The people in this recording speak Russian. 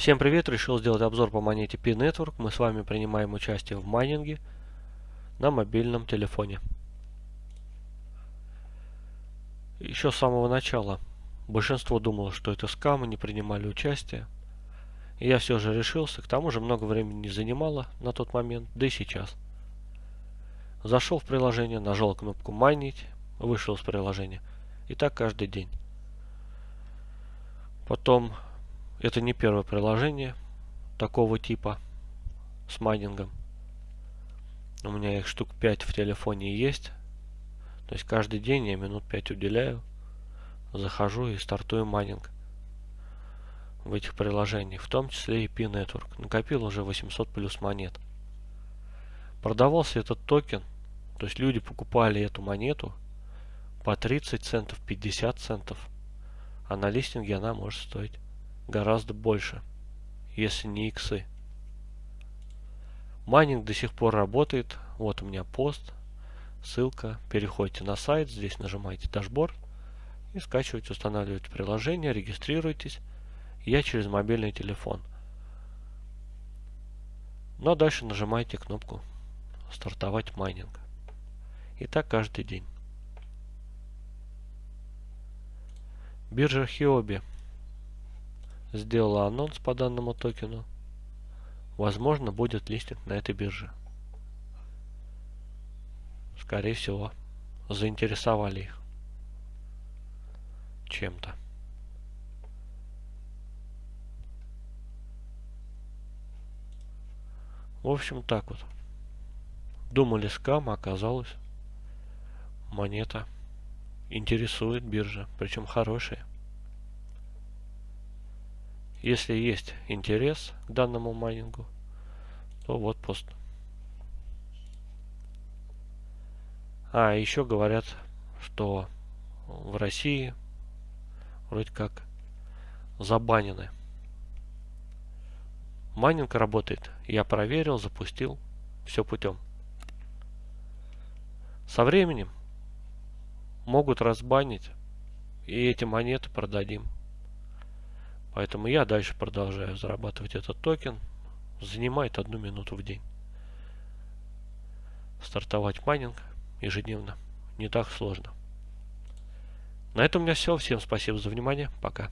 Всем привет! Решил сделать обзор по монете P-Network. Мы с вами принимаем участие в майнинге на мобильном телефоне. Еще с самого начала большинство думало, что это скам и не принимали участие. Я все же решился. К тому же много времени не занимало на тот момент, да и сейчас. Зашел в приложение, нажал кнопку майнить, вышел из приложения. И так каждый день. Потом это не первое приложение такого типа с майнингом. У меня их штук 5 в телефоне есть. То есть каждый день я минут 5 уделяю. Захожу и стартую майнинг в этих приложениях, в том числе и Pi Network. Накопил уже 800 плюс монет. Продавался этот токен, то есть люди покупали эту монету по 30 центов, 50 центов, а на листинге она может стоить гораздо больше, если не иксы. Майнинг до сих пор работает. Вот у меня пост, ссылка. Переходите на сайт, здесь нажимаете дашборд и скачиваете, устанавливаете приложение, регистрируйтесь. Я через мобильный телефон. Ну а дальше нажимаете кнопку «Стартовать майнинг». И так каждый день. Биржа Хиоби сделала анонс по данному токену. Возможно, будет листинг на этой бирже. Скорее всего, заинтересовали их чем-то. В общем, так вот. Думали скам, а оказалось монета интересует биржа, причем хорошая. Если есть интерес к данному майнингу, то вот пост. А, еще говорят, что в России вроде как забанены. Майнинг работает. Я проверил, запустил. Все путем. Со временем могут разбанить. И эти монеты продадим. Поэтому я дальше продолжаю зарабатывать этот токен. Занимает одну минуту в день. Стартовать майнинг ежедневно не так сложно. На этом у меня все. Всем спасибо за внимание. Пока.